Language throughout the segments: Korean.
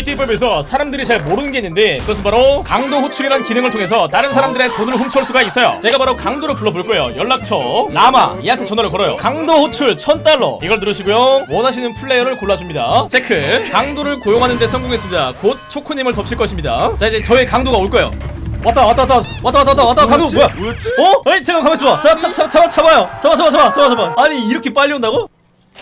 GTA 5에서 사람들이 잘 모르는 게 있는데 그것은 바로 강도 호출이라는 기능을 통해서 다른 사람들의 돈을 훔쳐올 수가 있어요. 제가 바로 강도를 불러볼 거예요. 연락처. 라마. 얘한테 전화를 걸어요. 강도 호출 1000달러. 이걸 누르시고요. 원하시는 플레이어를 골라줍니다. 체크. 강도를 고용하는 데 성공했습니다. 곧 초코님을 덮칠 것입니다. 자 이제 저의 강도가 올 거예요. 왔다 왔다 왔다 왔다 왔다 왔다 왔다. 강도 뭐야? 뭐였지? 어? 아니 잠깐 가만 있어 봐. 잡, 잡, 잡, 잡아 잡아요. 잡아 잡아 잡아 잡아 잡아 아니 이렇게 빨리 온다고?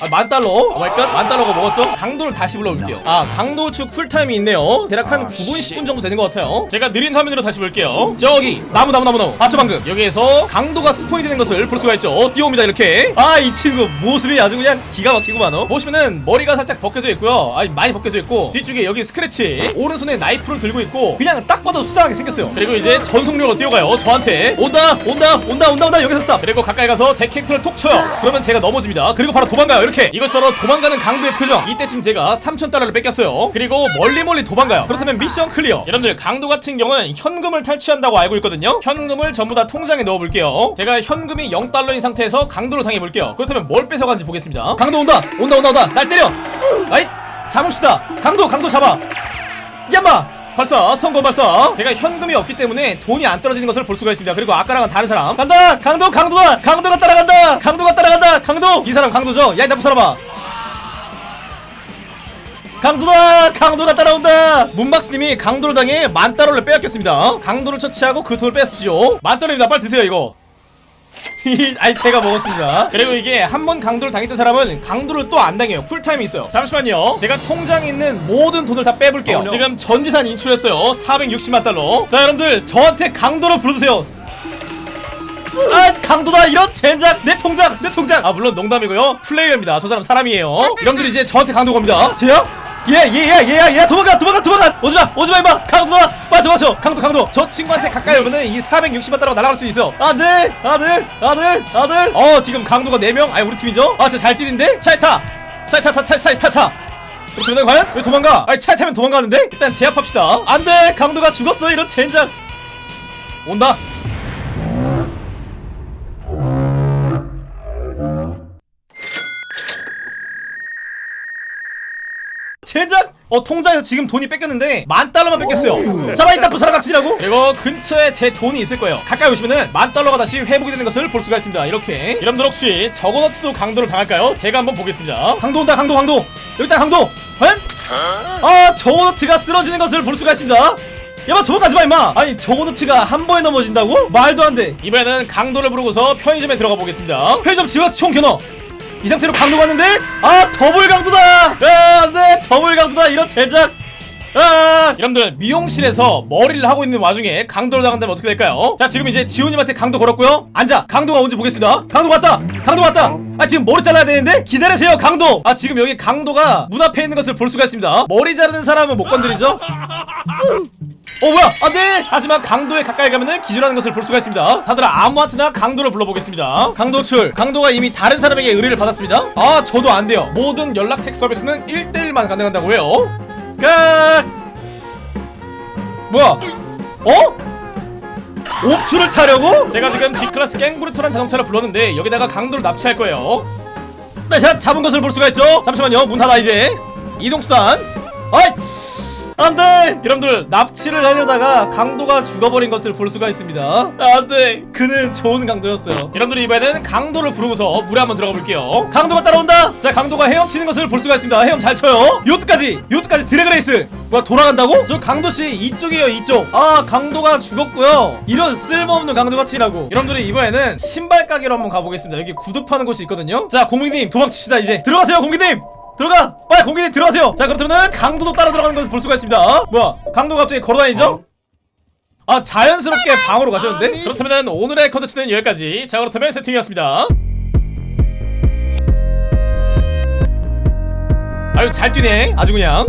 아, 만 달러? oh my god. 만 달러가 먹었죠? 강도를 다시 불러볼게요. 아 강도 축 cool time이 있네요. 대략 한 9분 10분 정도 되는 것 같아요. 제가 느린 화면으로 다시 볼게요. 저기 나무 나무 나무 나무. 봤죠 방금? 여기에서 강도가 spawn이 되는 것을 볼 수가 있죠. 뛰어옵니다 이렇게. 아 이 친구 모습이 아주 그냥 기가 막히구만 어. 보시면은 머리가 살짝 벗겨져 있고요. 아니 많이 벗겨져 있고 뒤쪽에 여기 스크래치 오른손에 나이프를 들고 있고 그냥 딱 봐도 수상하게 생겼어요. 그리고 이제 전속력으로 뛰어가요. 저한테. 온다 온다 온다 온다 온다. 여기서 stop. 그리고 가까이 가서 제 캐릭터를 톡 쳐요. 그러면 제가 넘어집니다. 그리고 바로 도망가요 이렇게 이것이 바로 도망가는 강도의 표정. 이때쯤 제가 3000달러를 뺏겼어요. 그리고 멀리 멀리 도망가요. 그렇다면 mission clear. 여러분들 강도 같은 경우는 현금을 탈취한다고 알고 있거든요. 현금을 전부 다 통장에 넣어볼게요. 제가 현금이 0달러인 상태에서 강도를 당해볼게요. 그렇다면 뭘 뺏어가는지 보겠습니다. 강도 온다! 온다 온다 온다! 날 때려! 아이 잡읍시다! 강도 강도 잡아! 야마 발사 성공 발사 제가 현금이 없기 때문에 돈이 안 떨어지는 것을 볼 수가 있습니다. 그리고 아까랑은 다른 사람. 간다! 강도 강도다 강도가 따라간다! 강도가 따라간다! 강도! 이 사람 강도죠? 야이 나쁜 사람아. 강도다! 강도가 따라온다! 문박스님이 강도를 당해 만 달러를 빼앗겼습니다. 강도를 처치하고 그 돈을 뺏으십시오. 만 달러입니다. 빨리 드세요 이거 아니 제가 먹었습니다. 그리고 이게 한 번 강도를 당했던 사람은 강도를 또 안 당해요. 쿨타임이 있어요. 잠시만요. 제가 통장에 있는 모든 돈을 다 빼볼게요. 지금 전지산 인출했어요. 460만 달러. 자 여러분들 저한테 강도로 부르세요. 아 강도다. 이런 젠장. 내 통장. 내 통장. 아 물론 농담이고요. 플레이어입니다. 저 사람 사람이에요. 여러분들 이제 저한테 강도 겁니다. 쟤야? 얘야 도망가 도망가 도망가. 오지마 오지마 임마. 강도다 빨리 도망쳐. 강도 강도. 저 친구한테 가까이 오면은 이 460만 달러가 날아갈 수 있어. 아들 아들 아들 아들. 어 지금 강도가 4명? 아니 우리 팀이죠? 아 진짜 잘 뛰는데? 차에 타. 차에 타타 차에 차에 타타 그러면 과연? 왜 도망가? 아니 차에 타면 도망가는데? 일단 제압합시다. 안돼. 강도가 죽었어 이런 젠장. 온다 젠장! 어 통장에서 지금 돈이 뺏겼는데 만 달러만 뺏겼어요. 잡아 이따 부사람각지라고? 그리고 근처에 제 돈이 있을 거예요. 가까이 오시면은 만 달러가 다시 회복이 되는 것을 볼 수가 있습니다. 이렇게. 여러분들 혹시 저거너트도 강도를 당할까요? 제가 한번 보겠습니다. 강도 온다 강도 강도. 여기다 강도. 과연? 아 juggernaut가 쓰러지는 것을 볼 수가 있습니다. 야마 도망가지마 임마. 아니 juggernaut가 한 번에 넘어진다고? 말도 안돼. 이번에는 강도를 부르고서 편의점에 들어가 보겠습니다. 편의점 지금 총 겨눠 이 상태로 강도 갔는데 아 더블 강도다 아네 더블 강도다 이런 젠장! 아! 여러분들 미용실에서 머리를 하고 있는 와중에 강도를 당한다면 어떻게 될까요? 자 지금 이제 지훈님한테 강도 걸었고요. 앉아! 강도가 온지 보겠습니다. 강도 왔다! 강도 왔다! 아 지금 머리 잘라야 되는데? 기다리세요 강도! 아 지금 여기 강도가 문 앞에 있는 것을 볼 수가 있습니다. 머리 자르는 사람은 못 건드리죠? 어 뭐야! 안돼 하지만 강도에 가까이 가면은 기절하는 것을 볼 수가 있습니다. 다들 아무한테나 강도를 불러보겠습니다. 강도 출. 강도가 이미 다른 사람에게 의뢰를 받았습니다. 아 저도 안 돼요. 모든 연락책 서비스는 1대1만 가능하다고 해요 끝! 뭐야? 어? 옵투를 타려고? 제가 지금 D클래스 갱브루토란 자동차를 불렀는데 여기다가 강도를 납치할 거예요. 네, 자 잡은 것을 볼 수가 있죠? 잠시만요. 문 닫아 이제. 이동수단. 아이 안돼 여러분들 납치를 하려다가 강도가 죽어버린 것을 볼 수가 있습니다. 안돼 그는 좋은 강도였어요. 여러분들 이번에는 강도를 부르고서 물에 한번 들어가 볼게요. 강도가 따라온다! 자 강도가 헤엄치는 것을 볼 수가 있습니다. 헤엄 잘 쳐요. 요트까지 요트까지 drag race! 뭐야 돌아간다고? 저 강도씨 이쪽이에요 이쪽. 아 강도가 죽었고요. 이런 쓸모없는 강도가 튀라고. 여러분들이 이번에는 신발 가게로 한번 가보겠습니다. 여기 구두 파는 곳이 있거든요. 자 공기님 도망칩시다 이제. 들어가세요 공기님 들어가! 빨리 공기님 들어가세요! 자 그렇다면 강도도 따라 들어가는 것을 볼 수가 있습니다. 뭐야? 강도가 갑자기 걸어다니죠? 아 자연스럽게 방으로 가셨는데? 그렇다면 오늘의 컨텐츠는 여기까지. 자 그렇다면 세팅이었습니다. 아유 잘 뛰네. 아주 그냥